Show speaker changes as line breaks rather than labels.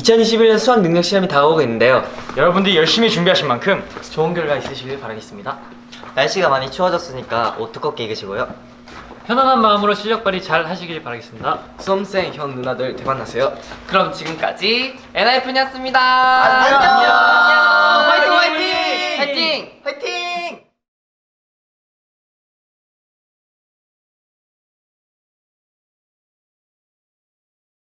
2021년 수학 능력 시험이 다가오고 있는데요.
여러분들이 열심히 준비하신 만큼
좋은 결과 있으시길 바라겠습니다.
날씨가 많이 추워졌으니까 옷 두껍게 입으시고요.
편안한 마음으로 실력 발휘 잘 하시길 바라겠습니다.
수험생 형 누나들 대박 나세요
그럼 지금까지 NIF였습니다. 안녕. 안녕.
안녕. 화이팅 화이팅.
화이팅. 화이팅.